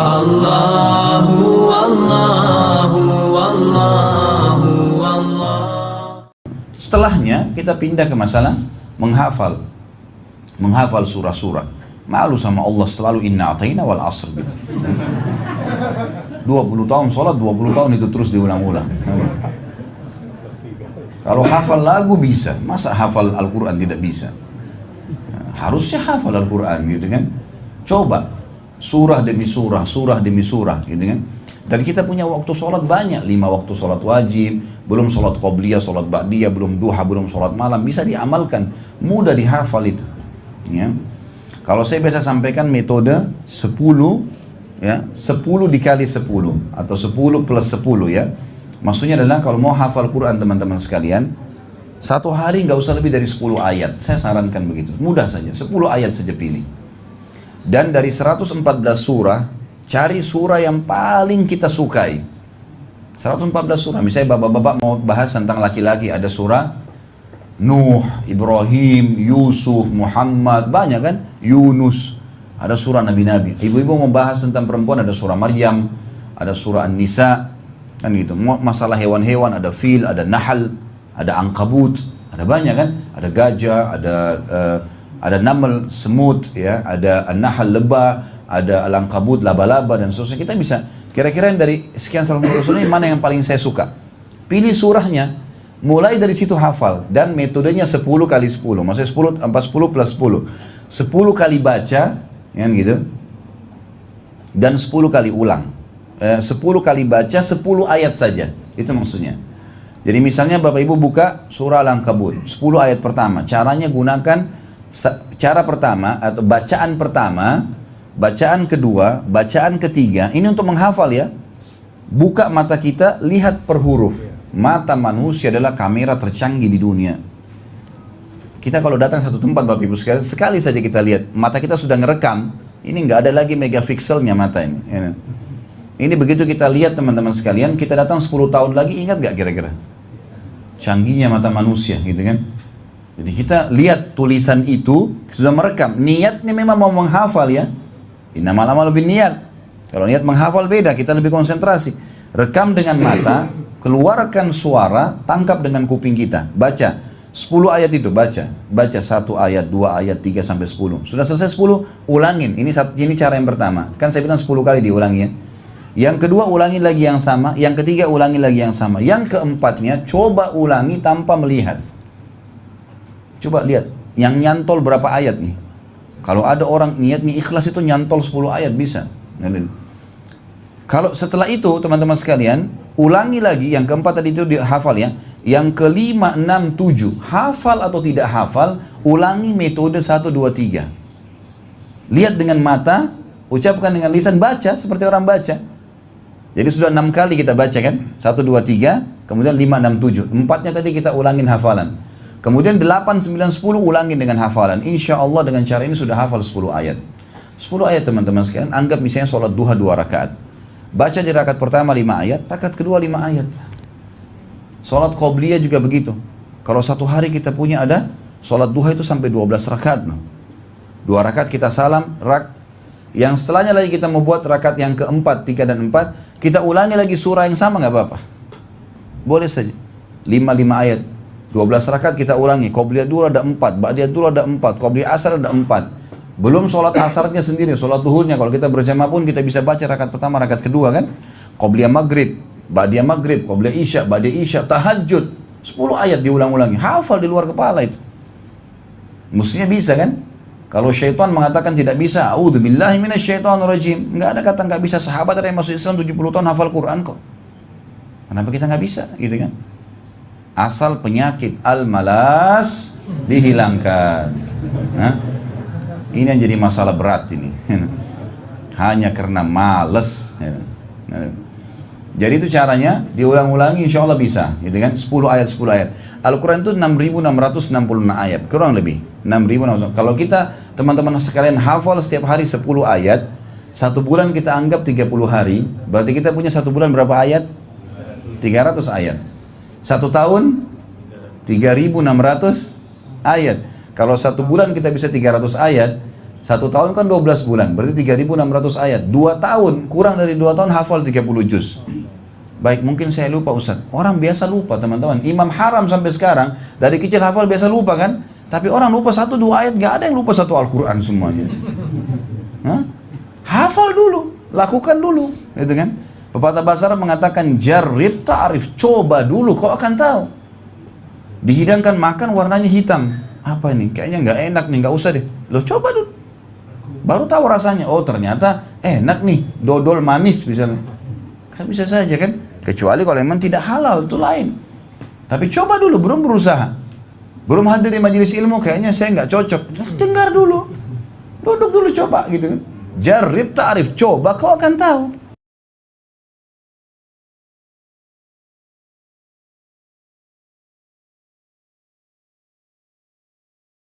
Allahu Allahu Allahu Allah. Setelahnya kita pindah ke masalah menghafal. Menghafal surah-surah. Malu sama Allah selalu inna ataina wal asr gitu. 20 tahun sholat, 20 tahun itu terus diulang-ulang. Kalau hafal lagu bisa, masa hafal Al-Quran tidak bisa? Harusnya hafal Al-Quran gitu kan. Coba, surah demi surah, surah demi surah gitu kan. Dan kita punya waktu sholat banyak, lima waktu sholat wajib, belum sholat qobliyah, sholat ba'diyah, belum duha, belum sholat malam, bisa diamalkan, mudah dihafal itu. Ya. Kalau saya biasa sampaikan metode 10 ya 10 dikali 10 atau 10 plus 10 ya maksudnya adalah kalau mau hafal Quran teman-teman sekalian satu hari nggak usah lebih dari 10 ayat saya sarankan begitu mudah saja 10 ayat saja pilih dan dari 114 surah cari surah yang paling kita sukai 114 surah misalnya bapak-bapak mau bahas tentang laki-laki ada surah Nuh, Ibrahim, Yusuf, Muhammad, banyak kan? Yunus, ada surah nabi-nabi. Ibu-ibu mau bahas tentang perempuan ada surah Maryam, ada surah An-Nisa, kan gitu. Masalah hewan-hewan ada fil, ada nahal, ada angkabut, ada banyak kan? Ada gajah, ada uh, ada namal, semut, ya, ada an-nahal lebah, ada al-angkabut, laba-laba dan seterusnya. Kita bisa kira-kira dari sekian salah satu ini mana yang paling saya suka. Pilih surahnya, mulai dari situ hafal dan metodenya 10 kali 10 maksudnya 10 10 plus 10 10 kali baca kan gitu? Dan 10 kali ulang. Eh, 10 kali baca 10 ayat saja. Itu maksudnya. Jadi misalnya Bapak Ibu buka surah Al-Ankabut 10 ayat pertama. Caranya gunakan cara pertama atau bacaan pertama bacaan kedua bacaan ketiga ini untuk menghafal ya buka mata kita lihat per huruf mata manusia adalah kamera tercanggih di dunia kita kalau datang satu tempat Bapak Ibu sekali, sekali saja kita lihat, mata kita sudah ngerekam, ini nggak ada lagi megapikselnya mata ini. Ini begitu kita lihat teman-teman sekalian, kita datang 10 tahun lagi, ingat nggak kira-kira? Canggihnya mata manusia gitu kan. Jadi kita lihat tulisan itu, sudah merekam. Niatnya memang mau menghafal ya. Inna lama lebih niat. Kalau niat menghafal beda, kita lebih konsentrasi. Rekam dengan mata, keluarkan suara, tangkap dengan kuping kita. Baca. 10 ayat itu baca, baca satu ayat, dua ayat, tiga sampai 10. Sudah selesai 10, ulangin. Ini ini cara yang pertama. Kan saya bilang 10 kali diulangi ya. Yang kedua ulangi lagi yang sama, yang ketiga ulangi lagi yang sama. Yang keempatnya coba ulangi tanpa melihat. Coba lihat, yang nyantol berapa ayat nih? Kalau ada orang niat nih ikhlas itu nyantol 10 ayat bisa. Kalau setelah itu teman-teman sekalian, ulangi lagi yang keempat tadi itu dihafal ya yang kelima, enam, tujuh. Hafal atau tidak hafal, ulangi metode satu, dua, tiga. Lihat dengan mata, ucapkan dengan lisan, baca seperti orang baca. Jadi sudah enam kali kita baca kan? Satu, dua, tiga, kemudian lima, enam, tujuh. Empatnya tadi kita ulangin hafalan. Kemudian delapan, sembilan, sepuluh ulangin dengan hafalan. Insya Allah dengan cara ini sudah hafal sepuluh ayat. Sepuluh ayat teman-teman sekalian, anggap misalnya sholat duha dua rakaat. Baca di rakaat pertama lima ayat, rakaat kedua lima ayat. Sholat qobliyah juga begitu. Kalau satu hari kita punya ada sholat duha itu sampai 12 rakaat. Dua rakaat kita salam, rak, yang setelahnya lagi kita membuat rakaat yang keempat, tiga dan empat, kita ulangi lagi surah yang sama nggak apa-apa. Boleh saja. Lima lima ayat. Dua belas rakaat kita ulangi. Qobliyah dulu ada empat, ba'diyah dulu ada empat, qobliyah asar ada empat. Belum sholat asarnya sendiri, sholat duhurnya. Kalau kita berjamaah pun kita bisa baca rakaat pertama, rakaat kedua kan. Qobliyah maghrib, Ba'diyah maghrib, Qobliyah isya, Ba'diyah isya, tahajud. 10 ayat diulang-ulangi. Hafal di luar kepala itu. Mestinya bisa kan? Kalau syaitan mengatakan tidak bisa, A'udzubillahi minasyaitonirrajim. Enggak ada kata enggak bisa. Sahabat ada yang masuk Islam 70 tahun hafal Quran kok. Kenapa kita nggak bisa gitu kan? Asal penyakit al-malas dihilangkan. Nah, ini yang jadi masalah berat ini. Hanya karena males. Jadi itu caranya diulang-ulangi insya Allah bisa, gitu kan? 10 ayat 10 ayat. Al-Quran itu 6.666 ayat, kurang lebih 6.600. Kalau kita teman-teman sekalian hafal setiap hari 10 ayat, satu bulan kita anggap 30 hari, berarti kita punya satu bulan berapa ayat? 300 ayat. Satu tahun 3.600 ayat. Kalau satu bulan kita bisa 300 ayat, Satu tahun kan 12 bulan, berarti 3.600 ayat. Dua tahun, kurang dari dua tahun hafal 30 juz. Baik, mungkin saya lupa Ustaz. Orang biasa lupa teman-teman. Imam Haram sampai sekarang, dari kecil hafal biasa lupa kan? Tapi orang lupa satu dua ayat, gak ada yang lupa satu Al-Quran semuanya. Hafal dulu, lakukan dulu. Gitu kan? Pepatah bahasa Arab mengatakan, jarib ta'rif, coba dulu, kau akan tahu. Dihidangkan makan warnanya hitam. Apa ini? Kayaknya nggak enak nih, nggak usah deh. Lo coba dulu. Baru tahu rasanya. Oh ternyata enak nih, dodol manis misalnya. Kan bisa saja kan? Kecuali kalau memang tidak halal, itu lain. Tapi coba dulu, belum berusaha. Belum hadir di majelis ilmu, kayaknya saya nggak cocok. Dengar dulu. Duduk dulu coba gitu kan. Jarib ta'rif, coba kau akan tahu.